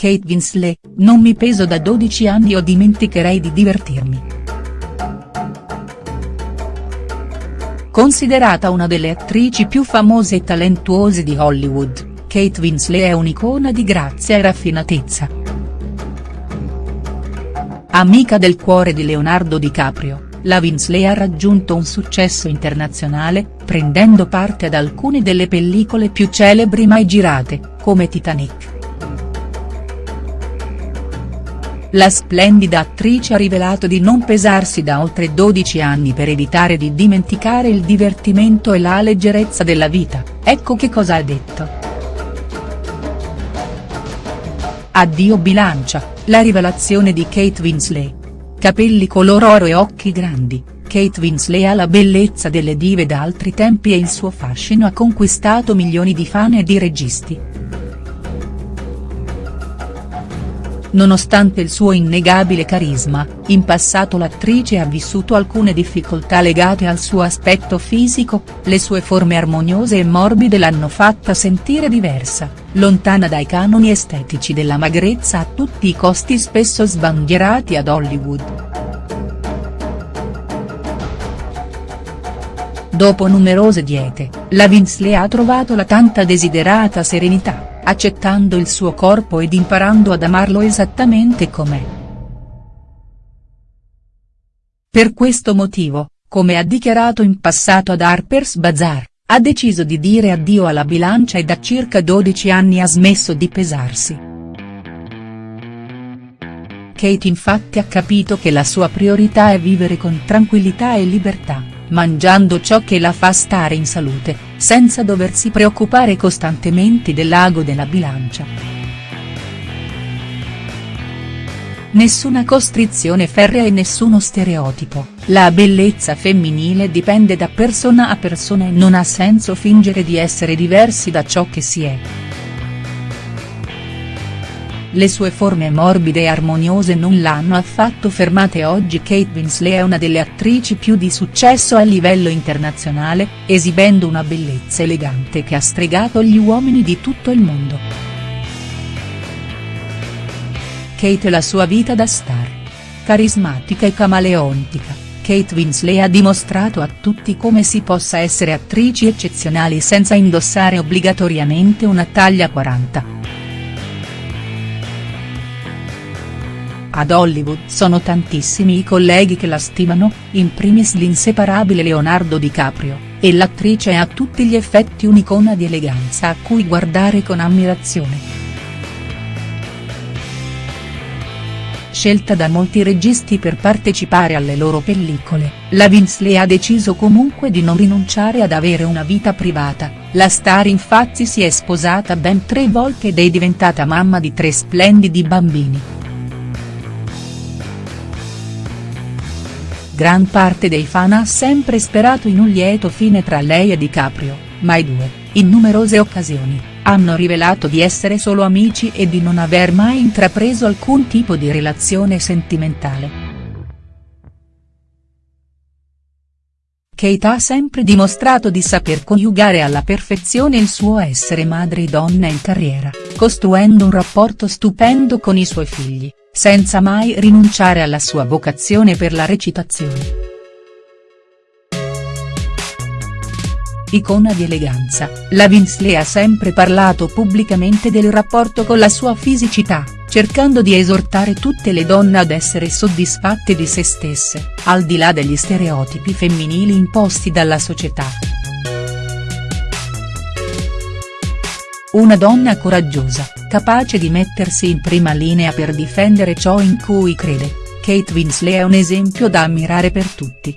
Kate Winslet, non mi peso da 12 anni o dimenticherei di divertirmi. Considerata una delle attrici più famose e talentuose di Hollywood, Kate Winslet è un'icona di grazia e raffinatezza. Amica del cuore di Leonardo DiCaprio, la Winslet ha raggiunto un successo internazionale, prendendo parte ad alcune delle pellicole più celebri mai girate, come Titanic. La splendida attrice ha rivelato di non pesarsi da oltre 12 anni per evitare di dimenticare il divertimento e la leggerezza della vita, ecco che cosa ha detto. Addio bilancia, la rivelazione di Kate Winslet. Capelli color oro e occhi grandi, Kate Winslet ha la bellezza delle dive da altri tempi e il suo fascino ha conquistato milioni di fan e di registi. Nonostante il suo innegabile carisma, in passato l'attrice ha vissuto alcune difficoltà legate al suo aspetto fisico, le sue forme armoniose e morbide l'hanno fatta sentire diversa, lontana dai canoni estetici della magrezza a tutti i costi spesso sbandierati ad Hollywood. Dopo numerose diete, la Winslet ha trovato la tanta desiderata serenità accettando il suo corpo ed imparando ad amarlo esattamente com'è. Per questo motivo, come ha dichiarato in passato ad Harper's Bazaar, ha deciso di dire addio alla bilancia e da circa 12 anni ha smesso di pesarsi. Kate infatti ha capito che la sua priorità è vivere con tranquillità e libertà, mangiando ciò che la fa stare in salute, senza doversi preoccupare costantemente dell'ago della bilancia. Nessuna costrizione ferrea e nessuno stereotipo, la bellezza femminile dipende da persona a persona e non ha senso fingere di essere diversi da ciò che si è. Le sue forme morbide e armoniose non l'hanno affatto fermata e oggi Kate Winslet è una delle attrici più di successo a livello internazionale, esibendo una bellezza elegante che ha stregato gli uomini di tutto il mondo. Kate e la sua vita da star. Carismatica e camaleontica, Kate Winslet ha dimostrato a tutti come si possa essere attrici eccezionali senza indossare obbligatoriamente una taglia 40. Ad Hollywood sono tantissimi i colleghi che la stimano, in primis l'inseparabile Leonardo DiCaprio, e l'attrice è a tutti gli effetti un'icona di eleganza a cui guardare con ammirazione. Scelta da molti registi per partecipare alle loro pellicole, la Winslet ha deciso comunque di non rinunciare ad avere una vita privata, la star infatti si è sposata ben tre volte ed è diventata mamma di tre splendidi bambini. Gran parte dei fan ha sempre sperato in un lieto fine tra lei e DiCaprio, ma i due, in numerose occasioni, hanno rivelato di essere solo amici e di non aver mai intrapreso alcun tipo di relazione sentimentale. Kate ha sempre dimostrato di saper coniugare alla perfezione il suo essere madre e donna in carriera, costruendo un rapporto stupendo con i suoi figli senza mai rinunciare alla sua vocazione per la recitazione. Icona di eleganza, la Winslet ha sempre parlato pubblicamente del rapporto con la sua fisicità, cercando di esortare tutte le donne ad essere soddisfatte di se stesse, al di là degli stereotipi femminili imposti dalla società. Una donna coraggiosa, capace di mettersi in prima linea per difendere ciò in cui crede, Kate Winslet è un esempio da ammirare per tutti.